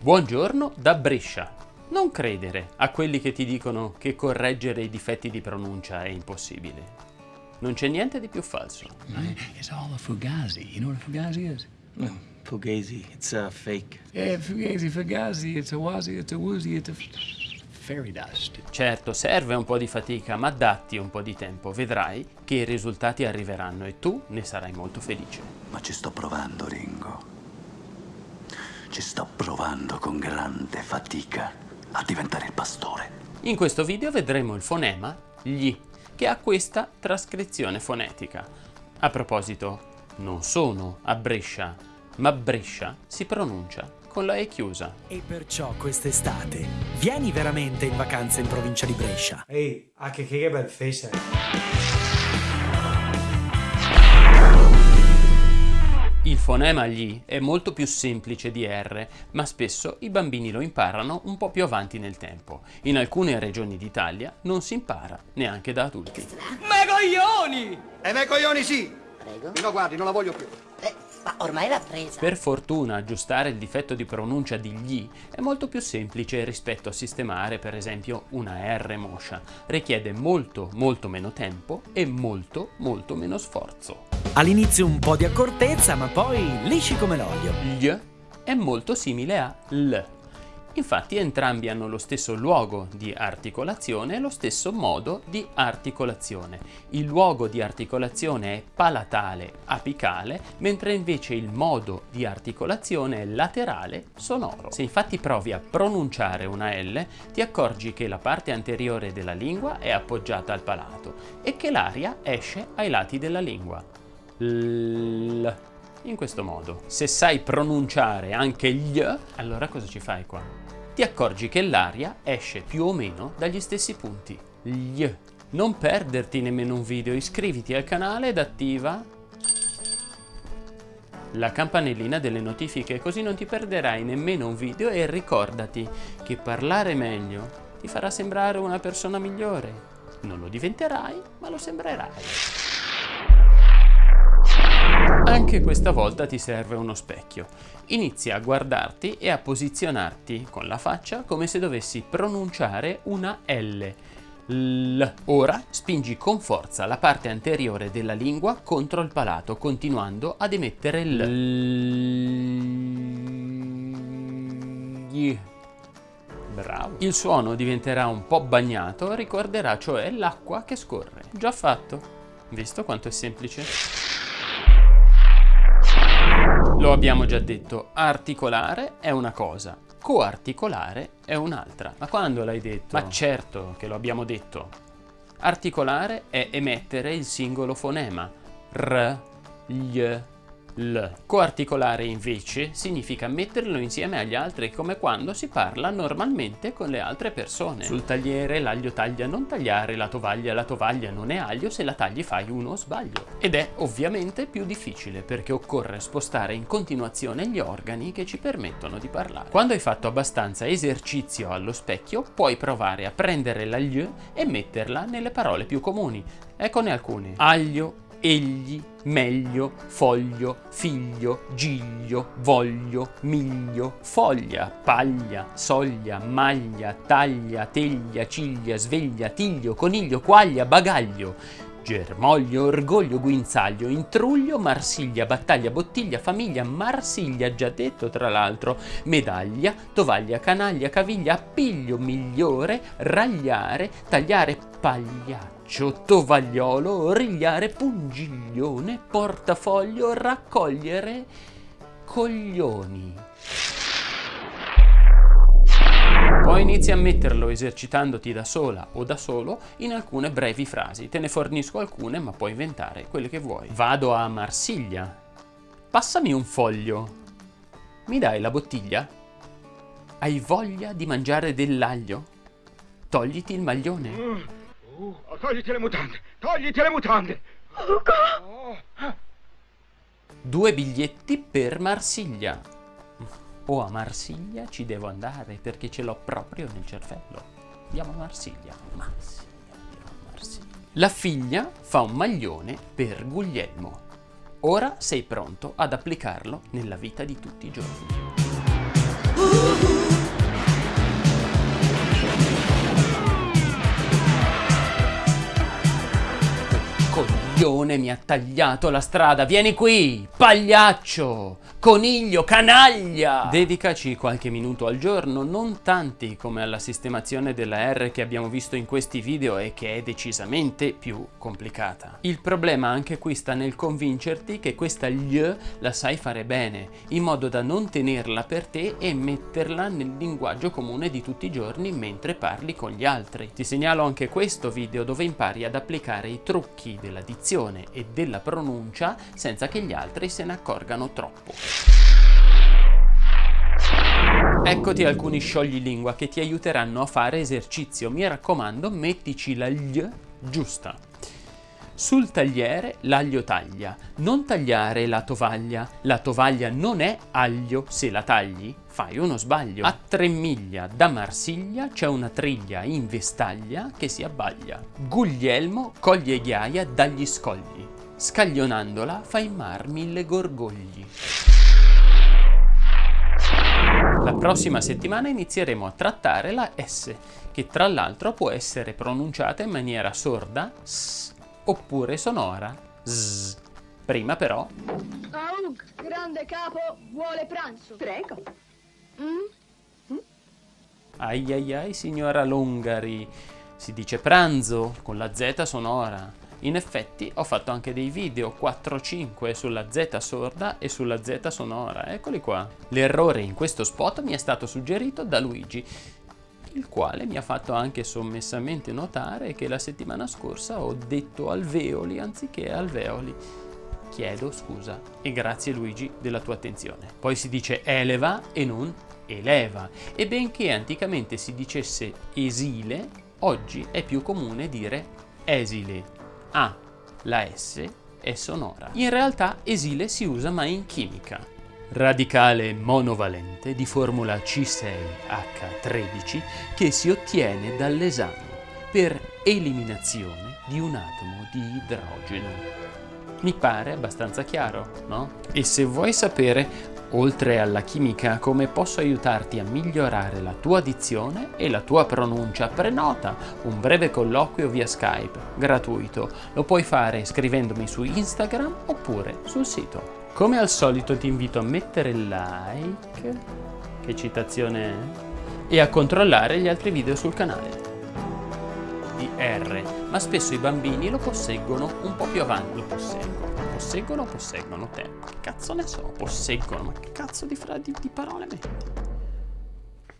Buongiorno da Brescia. Non credere a quelli che ti dicono che correggere i difetti di pronuncia è impossibile. Non c'è niente di più falso. It's all a fugazi. You know what a fugazi is? No, Fugazi, it's a fake. Yeah, fugazi, fugazi. It's a wazi, it's a woozy, it's a fairy dust. Certo, serve un po' di fatica, ma datti un po' di tempo, vedrai che i risultati arriveranno e tu ne sarai molto felice. Ma ci sto provando, Ringo. Ci sto provando con grande fatica a diventare il pastore. In questo video vedremo il fonema gli, che ha questa trascrizione fonetica. A proposito, non sono a Brescia, ma Brescia si pronuncia con la E chiusa. E perciò quest'estate vieni veramente in vacanza in provincia di Brescia. Ehi, anche che bel face fonema gli è molto più semplice di R, ma spesso i bambini lo imparano un po' più avanti nel tempo. In alcune regioni d'Italia non si impara neanche da adulti. E me coglioni sì! Prego. No, guardi, non la voglio più. Ma ormai l'ha presa. Per fortuna aggiustare il difetto di pronuncia di gli è molto più semplice rispetto a sistemare per esempio una R moscia. Richiede molto molto meno tempo e molto molto meno sforzo. All'inizio un po' di accortezza, ma poi lisci come l'olio. Gli è molto simile a L. Infatti entrambi hanno lo stesso luogo di articolazione e lo stesso modo di articolazione. Il luogo di articolazione è palatale apicale, mentre invece il modo di articolazione è laterale sonoro. Se infatti provi a pronunciare una L, ti accorgi che la parte anteriore della lingua è appoggiata al palato e che l'aria esce ai lati della lingua. L in questo modo. Se sai pronunciare anche gli, allora cosa ci fai qua? Ti accorgi che l'aria esce più o meno dagli stessi punti. Gli. Non perderti nemmeno un video, iscriviti al canale ed attiva la campanellina delle notifiche così non ti perderai nemmeno un video e ricordati che parlare meglio ti farà sembrare una persona migliore. Non lo diventerai, ma lo sembrerai. Anche questa volta ti serve uno specchio. Inizia a guardarti e a posizionarti con la faccia come se dovessi pronunciare una L. L. Ora spingi con forza la parte anteriore della lingua contro il palato, continuando ad emettere L. Bravo. Il suono diventerà un po' bagnato, ricorderà cioè l'acqua che scorre. Già fatto. Visto quanto è semplice? Lo abbiamo già detto, articolare è una cosa, coarticolare è un'altra. Ma quando l'hai detto? Ma certo che lo abbiamo detto. Articolare è emettere il singolo fonema, r, gli, l. Coarticolare invece significa metterlo insieme agli altri come quando si parla normalmente con le altre persone. Sul tagliere l'aglio taglia non tagliare, la tovaglia la tovaglia non è aglio, se la tagli fai uno sbaglio. Ed è ovviamente più difficile perché occorre spostare in continuazione gli organi che ci permettono di parlare. Quando hai fatto abbastanza esercizio allo specchio puoi provare a prendere l'aglio e metterla nelle parole più comuni. Eccone alcune. Aglio, egli, meglio, foglio, figlio, giglio, voglio, miglio, foglia, paglia, soglia, maglia, taglia, teglia, ciglia, sveglia, tiglio, coniglio, quaglia, bagaglio, germoglio, orgoglio, guinzaglio, intruglio, marsiglia, battaglia, bottiglia, famiglia, marsiglia, già detto tra l'altro, medaglia, tovaglia, canaglia, caviglia, appiglio, migliore, ragliare, tagliare, pagliaccio, tovagliolo, origliare, pungiglione, portafoglio, raccogliere, coglioni. Poi inizi a metterlo esercitandoti da sola o da solo in alcune brevi frasi. Te ne fornisco alcune, ma puoi inventare quelle che vuoi. Vado a Marsiglia. Passami un foglio. Mi dai la bottiglia? Hai voglia di mangiare dell'aglio? Togliti il maglione. Uh, togliti le mutande! Togliti le mutande! Due biglietti per Marsiglia. O a Marsiglia ci devo andare perché ce l'ho proprio nel cervello. Andiamo a Marsiglia. Marsiglia, andiamo a Marsiglia. La figlia fa un maglione per Guglielmo. Ora sei pronto ad applicarlo nella vita di tutti i giorni. Ha tagliato la strada, vieni qui, pagliaccio, coniglio, canaglia! Dedicaci qualche minuto al giorno, non tanti come alla sistemazione della R che abbiamo visto in questi video e che è decisamente più complicata. Il problema anche qui sta nel convincerti che questa gli la sai fare bene, in modo da non tenerla per te e metterla nel linguaggio comune di tutti i giorni mentre parli con gli altri. Ti segnalo anche questo video dove impari ad applicare i trucchi della dizione e della pronuncia senza che gli altri se ne accorgano troppo. Eccoti alcuni scioglilingua che ti aiuteranno a fare esercizio. Mi raccomando, mettici la gli giusta. Sul tagliere l'aglio taglia, non tagliare la tovaglia. La tovaglia non è aglio, se la tagli fai uno sbaglio. A tre miglia da Marsiglia c'è una triglia in vestaglia che si abbaglia. Guglielmo coglie ghiaia dagli scogli, scaglionandola fa in mar mille gorgogli. La prossima settimana inizieremo a trattare la S, che tra l'altro può essere pronunciata in maniera sorda, s, oppure sonora, z. Prima però... Aug, grande capo, vuole pranzo. Prego. Mm? Ai ai ai, signora Longari, si dice pranzo con la Z sonora. In effetti ho fatto anche dei video 4-5 sulla Z sorda e sulla Z sonora, eccoli qua. L'errore in questo spot mi è stato suggerito da Luigi, il quale mi ha fatto anche sommessamente notare che la settimana scorsa ho detto alveoli anziché alveoli. Chiedo scusa e grazie Luigi della tua attenzione. Poi si dice eleva e non eleva e benché anticamente si dicesse esile, oggi è più comune dire esile. Ah, la S è sonora. In realtà esile si usa ma in chimica. Radicale monovalente di formula C6H13 che si ottiene dall'esame per eliminazione di un atomo di idrogeno. Mi pare abbastanza chiaro, no? E se vuoi sapere oltre alla chimica, come posso aiutarti a migliorare la tua dizione e la tua pronuncia? Prenota un breve colloquio via Skype, gratuito. Lo puoi fare scrivendomi su Instagram oppure sul sito. Come al solito ti invito a mettere like, che citazione è, e a controllare gli altri video sul canale di R, ma spesso i bambini lo posseggono un po' più avanti, lo posseggono posseggono posseggono te? Che cazzo ne so? Posseggono, ma che cazzo di, fra di, di parole metti?